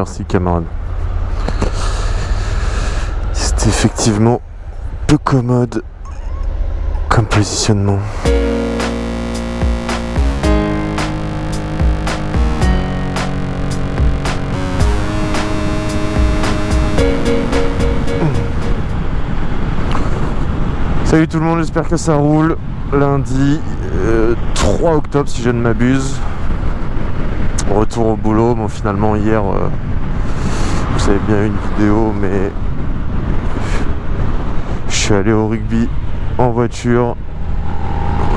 merci camarade. C'est effectivement peu commode comme positionnement. Salut tout le monde, j'espère que ça roule. Lundi 3 euh, octobre si je ne m'abuse. Retour au boulot. Bon finalement hier euh, vous avez bien une vidéo mais je suis allé au rugby en voiture.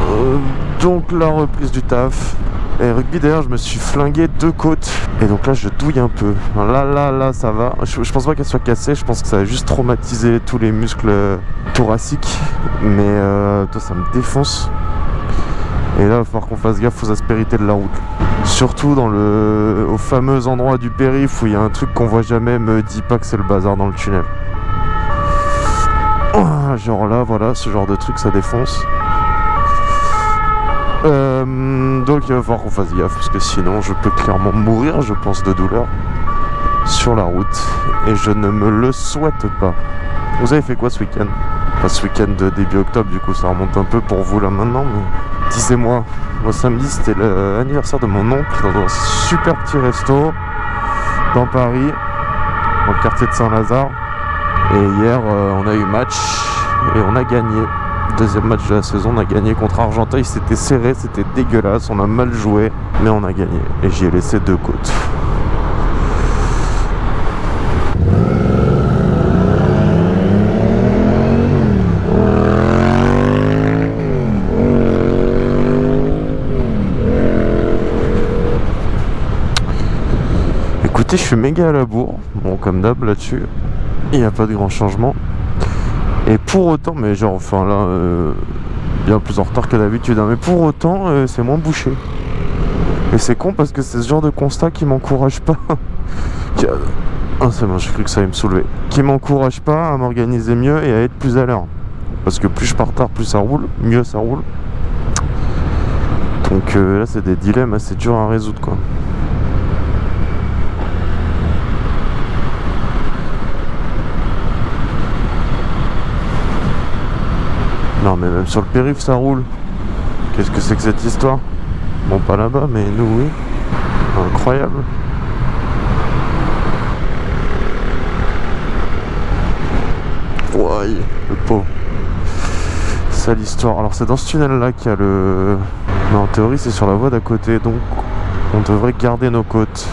Euh, donc la reprise du taf. Et rugby d'ailleurs je me suis flingué deux côtes Et donc là je douille un peu. Là là là ça va. Je, pense pas qu'elle soit cassée. Je pense que ça a juste traumatisé tous les muscles thoraciques. Mais euh, toi ça me défonce. Et là il va falloir qu'on fasse gaffe aux aspérités de la route Surtout dans le au fameux endroit du périph' où il y a un truc qu'on voit jamais Me dis pas que c'est le bazar dans le tunnel. Ah, Genre là voilà ce genre de truc ça défonce. Euh, donc il va falloir qu'on fasse gaffe parce que sinon je peux clairement mourir je pense de douleur sur la route et je ne me le souhaite pas. Vous avez fait quoi ce week-end? Ce week-end de début octobre du coup ça remonte un peu pour vous là maintenant mais disez-moi. Moi samedi c'était l'anniversaire de mon oncle dans un super petit resto dans Paris dans le quartier de Saint-Lazare et hier euh, on a eu match et on a gagné Deuxième match de la saison, on a gagné contre Argenteuil. C'était serré, c'était dégueulasse, on a mal joué, mais on a gagné. Et j'y ai laissé deux côtes. Je suis méga à la bourre. Bon, comme d'hab là-dessus, il n'y a pas de grand changement. Et pour autant, mais genre, enfin là, euh, bien plus en retard que d'habitude, hein, mais pour autant, euh, c'est moins bouché. Et c'est con parce que c'est ce genre de constat qui m'encourage pas. ah, c'est bon, j'ai cru que ça allait me soulever. Qui m'encourage pas à m'organiser mieux et à être plus à l'heure. Parce que plus je pars tard, plus ça roule, mieux ça roule. Donc euh, là, c'est des dilemmes assez durs à résoudre, quoi. Non mais même sur le périph' ça roule. Qu'est-ce que c'est que cette histoire? Bon pas là-bas mais nous oui. Incroyable. Ouais, le pauvre. C'est l'histoire. Alors c'est dans ce tunnel là qu'il y a le... Mais en théorie c'est sur la voie d'à côté donc on devrait garder nos côtes.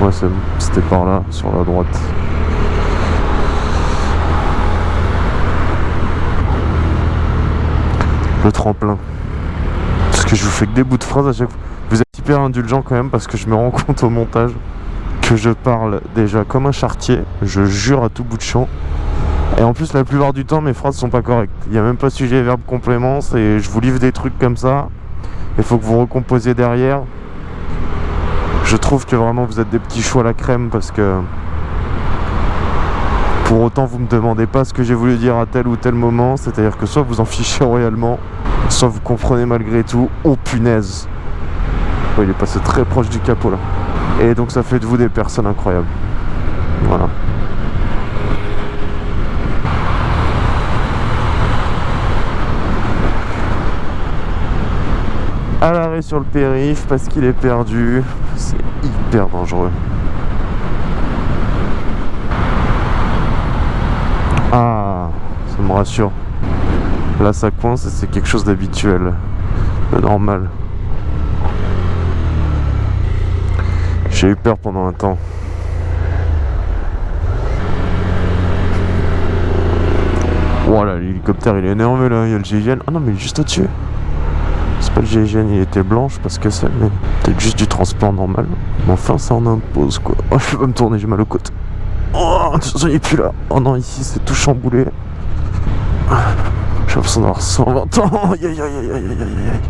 Ouais c'était par là, sur la droite. Le tremplin. Parce que je vous fais que des bouts de phrases à chaque fois. Vous êtes hyper indulgent quand même parce que je me rends compte au montage que je parle déjà comme un chartier. Je jure à tout bout de champ. Et en plus, la plupart du temps, mes phrases sont pas correctes. Il n'y a même pas sujet, verbe, complément. Et je vous livre des trucs comme ça. Il faut que vous recomposiez derrière. Je trouve que vraiment vous êtes des petits choux à la crème parce que pour autant, vous me demandez pas ce que j'ai voulu dire à tel ou tel moment. C'est-à-dire que soit vous en fichez royalement, soit vous comprenez malgré tout. Oh punaise Il est passé très proche du capot là. Et donc ça fait de vous des personnes incroyables. Voilà. à l'arrêt sur le périph parce qu'il est perdu. C'est hyper dangereux. Ah, ça me rassure. Là, ça coince et c'est quelque chose d'habituel, de normal. J'ai eu peur pendant un temps. Voilà, l'hélicoptère il est énervé là, il y a le GIGN. Ah non, mais il juste au-dessus. C'est pas le GIGN, il était blanche parce que c'est peut-être juste du transport normal. Mais enfin, ça en impose quoi. Oh, je vais pas me tourner, j'ai mal aux côtes. Oh, il est plus là. Oh non, ici c'est tout chamboulé. L'impression d'avoir 120 ans. Aïe aïe aïe aïe aïe aïe aïe.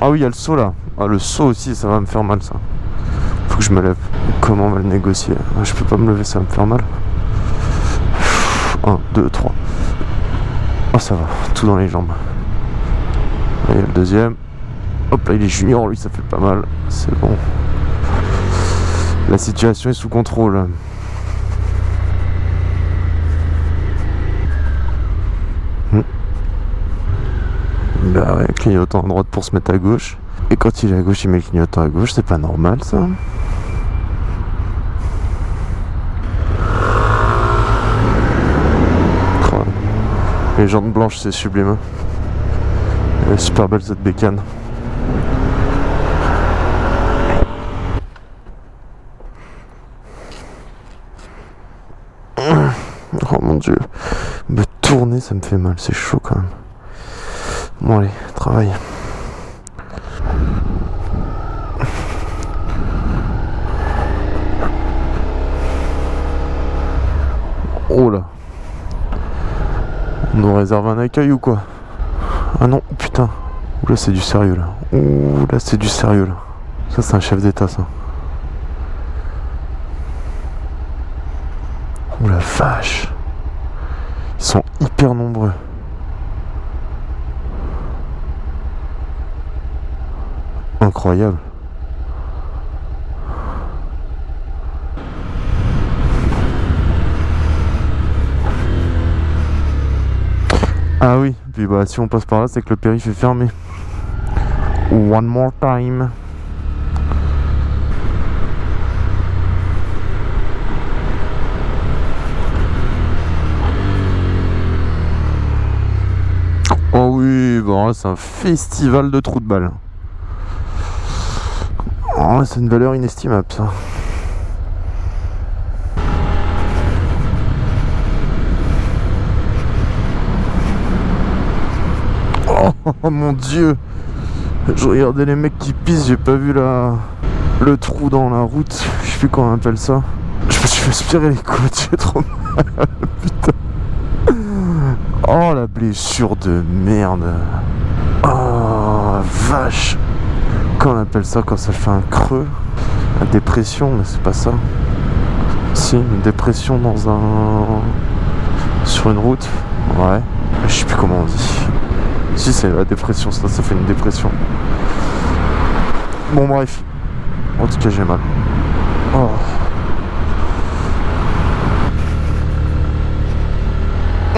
Ah oui, il y a le saut là. Ah, le saut aussi, ça va me faire mal ça. Faut que je me lève. Comment on va le négocier? Je peux pas me lever, ça va me faire mal. 1, 2, 3. Oh ça va, tout dans les jambes. Et le deuxième. Hop là il est junior, lui ça fait pas mal. C'est bon. La situation est sous contrôle. Hmm. Bah ouais, clignotant à droite pour se mettre à gauche. Et quand il est à gauche, il met le clignotant à gauche, c'est pas normal ça. Les jantes blanches, c'est sublime. Est super belle cette bécane. Oh mon dieu. Me tourner, ça me fait mal. C'est chaud quand même. Bon allez, travail. Oh là. On nous réserve un accueil ou quoi? Ah non, putain. Oula, c'est du sérieux là. Ouh là, c'est du sérieux là. Ça, c'est un chef d'état ça. Ouh la vache. Ils sont hyper nombreux. Incroyable. Ah oui, puis bah si on passe par là, c'est que le périph' est fermé. One more time. Oh oui, bon c'est un festival de trous de balles. Oh, c'est une valeur inestimable ça. Oh mon dieu Je regardais les mecs qui pissent, j'ai pas vu la... le trou dans la route. Je sais plus comment on appelle ça. Je me suis aspiré les côtes, j'ai trop mal. Putain. Oh la blessure de merde. Oh vache. Comment on appelle ça quand ça fait un creux La dépression, mais c'est pas ça. Si, une dépression dans un... Sur une route. Ouais. Je sais plus comment on dit. Si c'est la dépression, ça, ça fait une dépression. Bon bref. En tout cas j'ai mal. Oh.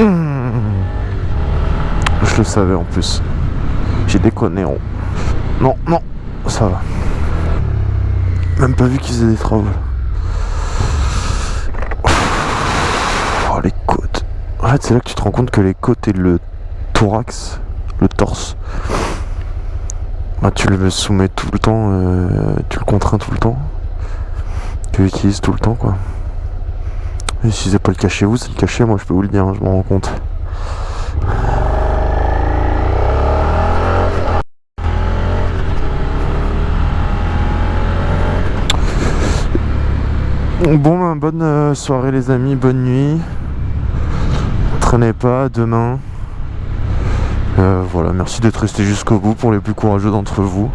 Mmh. Je le savais en plus. J'ai déconné. Non, non, ça va. Même pas vu qu'ils faisaient des travaux. Oh les côtes. En fait c'est là que tu te rends compte que les côtes et le thorax le torse. Bah, tu le soumets tout le temps, euh, tu le contrains tout le temps. Tu l'utilises tout le temps quoi. Si c'est pas le cachet vous, c'est le cachet, moi je peux vous le dire, hein, je m'en rends compte. Bon, ben, bonne euh, soirée les amis, bonne nuit. Traînez pas, demain. Voilà, merci d'être resté jusqu'au bout pour les plus courageux d'entre vous.